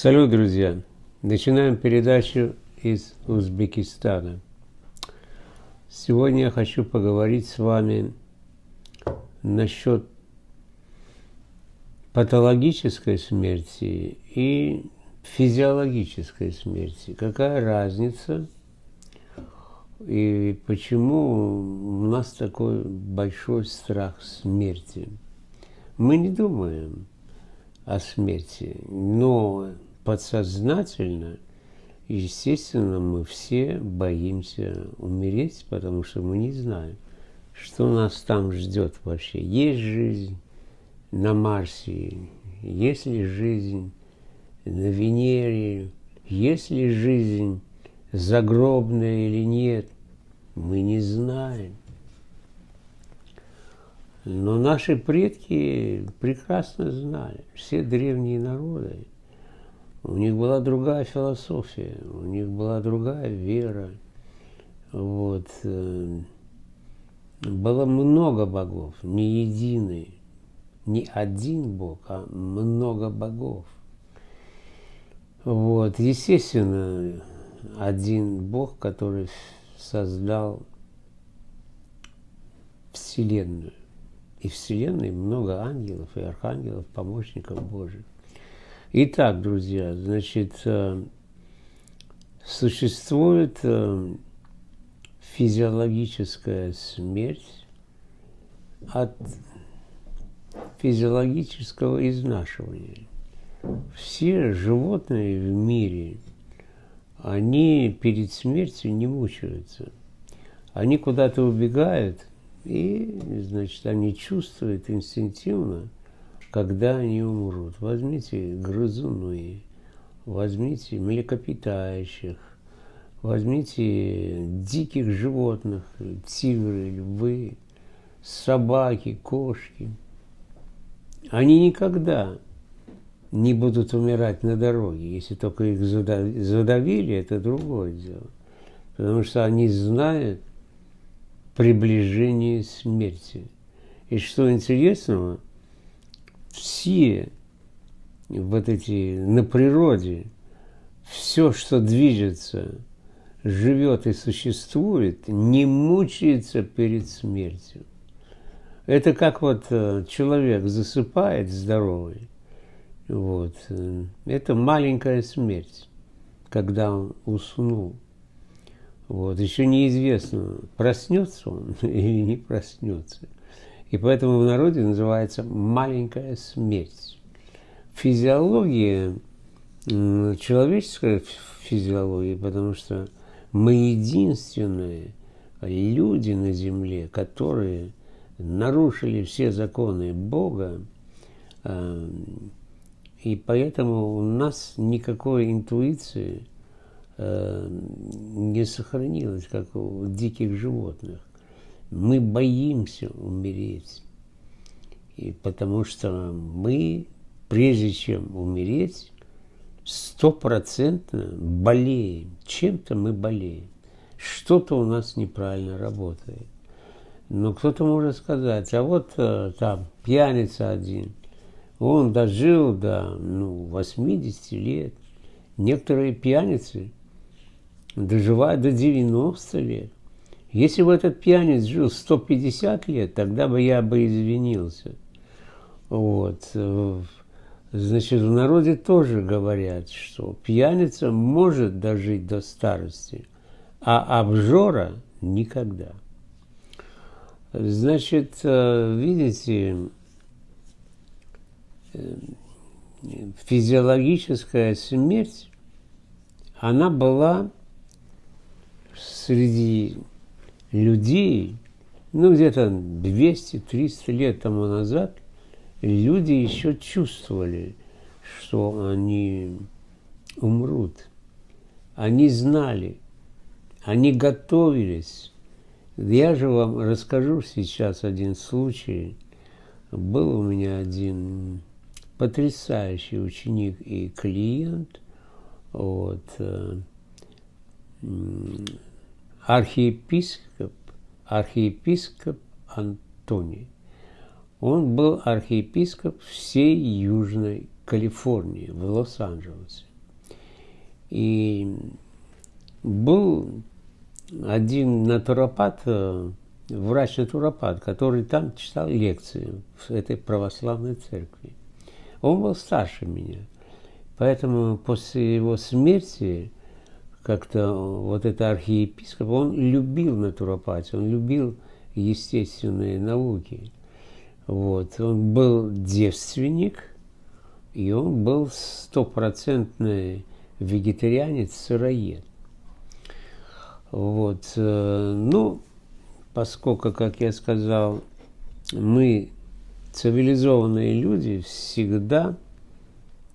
Салют, друзья! Начинаем передачу из Узбекистана. Сегодня я хочу поговорить с вами насчет патологической смерти и физиологической смерти. Какая разница и почему у нас такой большой страх смерти? Мы не думаем о смерти, но подсознательно, естественно, мы все боимся умереть, потому что мы не знаем, что нас там ждет вообще. Есть жизнь на Марсе, есть ли жизнь на Венере, есть ли жизнь загробная или нет, мы не знаем. Но наши предки прекрасно знали, все древние народы, у них была другая философия, у них была другая вера. Вот. Э, было много богов, не единый, не один бог, а много богов. Вот. Естественно, один бог, который создал Вселенную. И Вселенной много ангелов и архангелов, помощников Божьих. Итак, друзья, значит, э, существует э, физиологическая смерть от физиологического изнашивания. Все животные в мире, они перед смертью не мучаются. Они куда-то убегают, и, значит, они чувствуют инстинктивно, когда они умрут. Возьмите грызуны, возьмите млекопитающих, возьмите диких животных, тигры, львы, собаки, кошки. Они никогда не будут умирать на дороге, если только их задавили, это другое дело. Потому что они знают, приближении смерти. И что интересного, все вот эти на природе, все, что движется, живет и существует, не мучается перед смертью. Это как вот э, человек засыпает здоровый, вот, э, это маленькая смерть, когда он уснул. Вот. Еще неизвестно, проснется он или не проснется. И поэтому в народе называется маленькая смерть. Физиология, человеческая физиология, потому что мы единственные люди на земле, которые нарушили все законы Бога, а, и поэтому у нас никакой интуиции – Э, не сохранилось, как у диких животных. Мы боимся умереть. И потому что мы, прежде чем умереть, стопроцентно болеем. Чем-то мы болеем. Что-то у нас неправильно работает. Но кто-то может сказать, а вот э, там пьяница один, он дожил до ну, 80 лет. Некоторые пьяницы доживает до 90 лет. Если бы этот пьяниц жил 150 лет, тогда бы я бы извинился. Вот. Значит, в народе тоже говорят, что пьяница может дожить до старости, а обжора никогда. Значит, э, видите, э, физиологическая смерть, она была среди людей, ну, где-то 200-300 лет тому назад, люди еще чувствовали, что они умрут. Они знали, они готовились. Я же вам расскажу сейчас один случай. Был у меня один потрясающий ученик и клиент. Вот, э, архиепископ, архиепископ Антоний. Он был архиепископ всей Южной Калифорнии, в Лос-Анджелесе. И был один натуропат, э, врач-натуропат, который там читал лекции в этой православной церкви. Он был старше меня. Поэтому после его смерти как-то вот это архиепископ, он любил натуропатию, он любил естественные науки. Вот. Он был девственник, и он был стопроцентный вегетарианец, сыроед. Вот. Э, ну, поскольку, как я сказал, мы цивилизованные люди всегда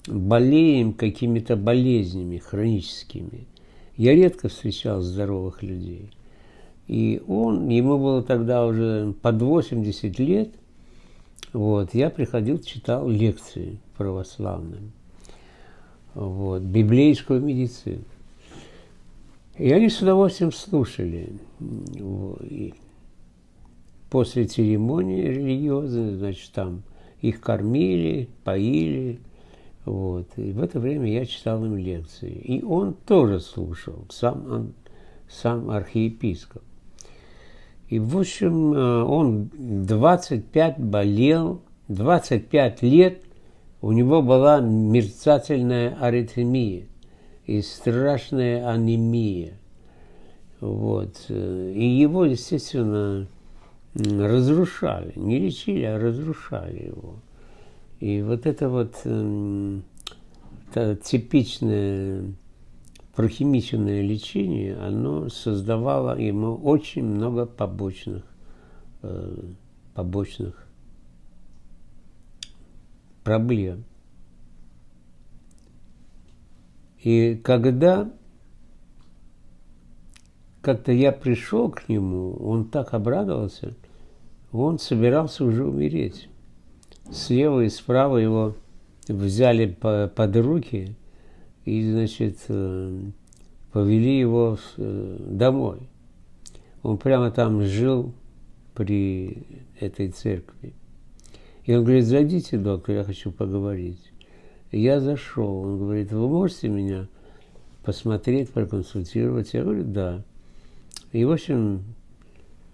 болеем какими-то болезнями хроническими. Я редко встречал здоровых людей. И он, ему было тогда уже под 80 лет, вот, я приходил, читал лекции православным, вот, библейскую медицину. И они с удовольствием слушали. И после церемонии религиозной, значит, там их кормили, поили. Вот. И в это время я читал им лекции. И он тоже слушал, сам, он, сам архиепископ. И, в общем, э, он 25 болел, 25 лет у него была мерцательная аритмия и страшная анемия. Вот. И его, естественно, разрушали. Не лечили, а разрушали его. И вот это вот это типичное прохимиченное лечение, оно создавало ему очень много побочных, э, побочных проблем. И когда как-то я пришел к нему, он так обрадовался, он собирался уже умереть. Слева и справа его взяли под руки и, значит, э, повели его э, домой. Он прямо там жил при этой церкви. И он говорит, зайдите, доктор, я хочу поговорить. Я зашел, он говорит, вы можете меня посмотреть, проконсультировать? Я говорю, да. И, в общем,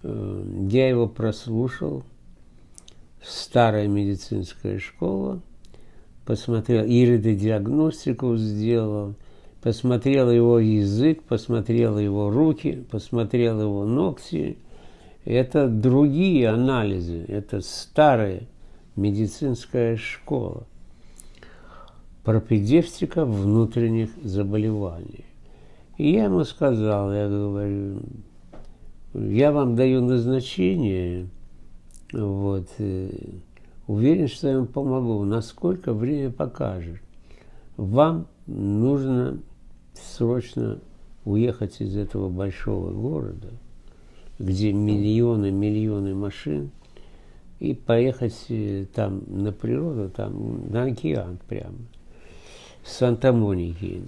э, я его прослушал, старая медицинская школа, посмотрел, иридодиагностику сделал, посмотрел его язык, посмотрел его руки, посмотрел его ногти. Это другие анализы, это старая медицинская школа пропедевтика внутренних заболеваний. И я ему сказал, я говорю, я вам даю назначение, вот, э, уверен, что я вам помогу, насколько время покажет. Вам нужно срочно уехать из этого большого города, где миллионы, миллионы машин, и поехать э, там на природу, там на океан прямо. Санта-Моники.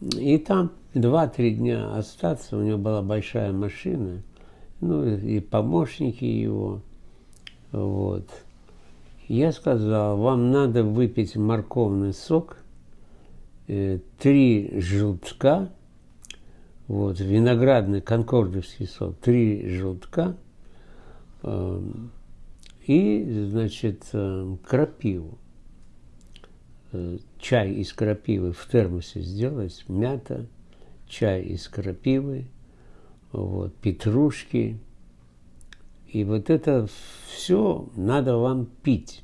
И там два-три дня остаться, у него была большая машина, ну и помощники его. Вот. Я сказал, вам надо выпить морковный сок, э, три желтка, вот, виноградный конкордовский сок, три желтка, э, и, значит, э, крапиву. Э, чай из крапивы в термосе сделать, мята, чай из крапивы, вот, петрушки. И вот это все надо вам пить.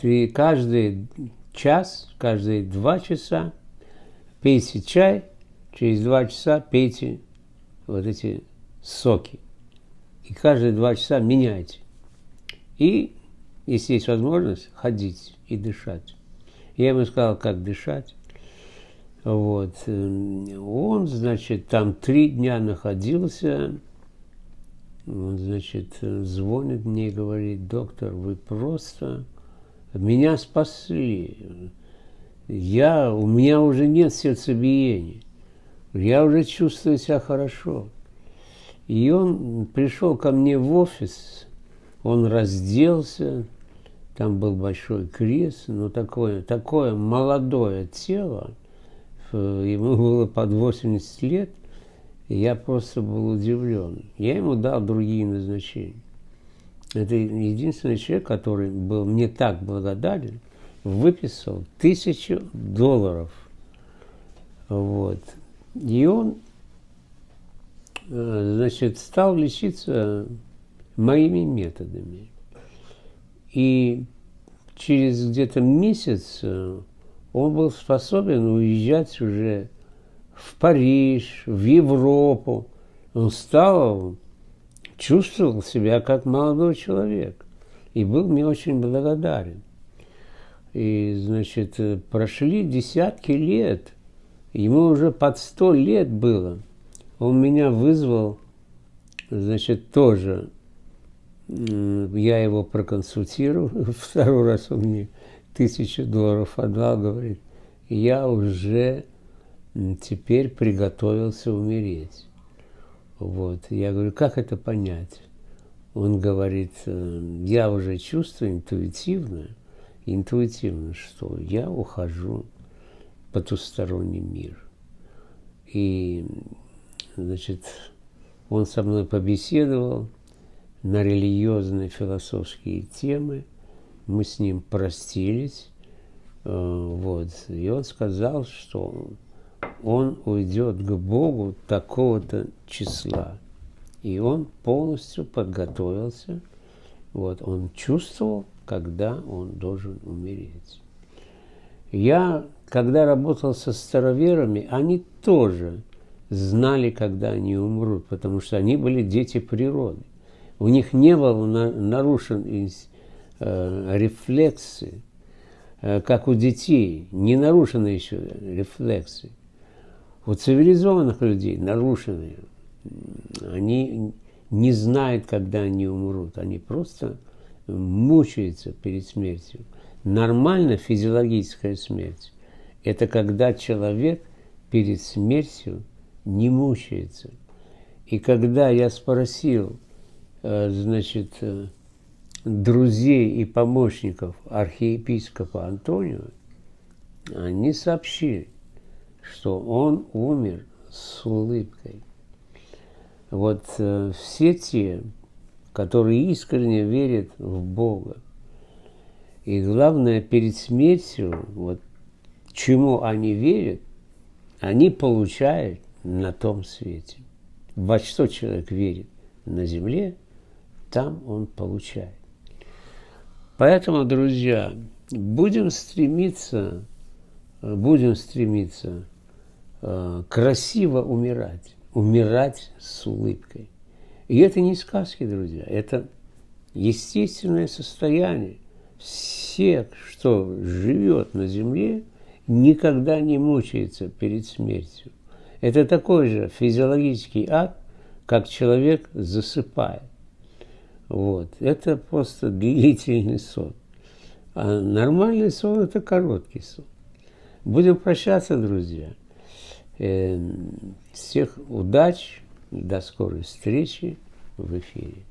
Ты каждый час, каждые два часа пейте чай, через два часа пейте вот эти соки. И каждые два часа меняйте. И если есть возможность, ходить и дышать. Я ему сказал, как дышать. Вот. Он, значит, там три дня находился. Значит, звонит мне и говорит, доктор, вы просто меня спасли. Я, у меня уже нет сердцебиения. Я уже чувствую себя хорошо. И он пришел ко мне в офис, он разделся, там был большой крест, но такое, такое молодое тело, ему было под 80 лет, я просто был удивлен. Я ему дал другие назначения. Это единственный человек, который был мне так благодарен, выписал тысячу долларов. Вот. И он, э, значит, стал лечиться моими методами. И через где-то месяц э, он был способен уезжать уже в Париж, в Европу. Он стал, чувствовал себя как молодой человек и был мне очень благодарен. И, значит, прошли десятки лет, ему уже под сто лет было. Он меня вызвал, значит, тоже я его проконсультировал, второй раз он мне тысячу долларов отдал, говорит, я уже теперь приготовился умереть. Вот. Я говорю, как это понять? Он говорит, «Э, я уже чувствую интуитивно, интуитивно, что я ухожу в потусторонний мир. И, значит, он со мной побеседовал, на религиозные философские темы. Мы с ним простились. Э, вот. И он сказал, что он уйдет к Богу такого-то числа. И он полностью подготовился. Вот. Он чувствовал, когда он должен умереть. Я, когда работал со староверами, они тоже знали, когда они умрут, потому что они были дети природы у них не было на, нарушен э, рефлексы, э, как у детей, не нарушены еще рефлексы. У цивилизованных людей нарушены. Они не знают, когда они умрут. Они просто мучаются перед смертью. Нормально физиологическая смерть – это когда человек перед смертью не мучается. И когда я спросил, Э, значит, э, друзей и помощников архиепископа Антонио, они сообщили, что он умер с улыбкой. Вот э, все те, которые искренне верят в Бога, и главное, перед смертью, вот чему они верят, они получают на том свете. Во что человек верит на земле – там он получает. Поэтому, друзья, будем стремиться, будем стремиться красиво умирать, умирать с улыбкой. И это не сказки, друзья, это естественное состояние. Всех, что живет на земле, никогда не мучается перед смертью. Это такой же физиологический акт, как человек засыпает. Вот. Это просто длительный сон. А нормальный сон – это короткий сон. Будем прощаться, друзья. Эм, всех удач, до скорой встречи в эфире.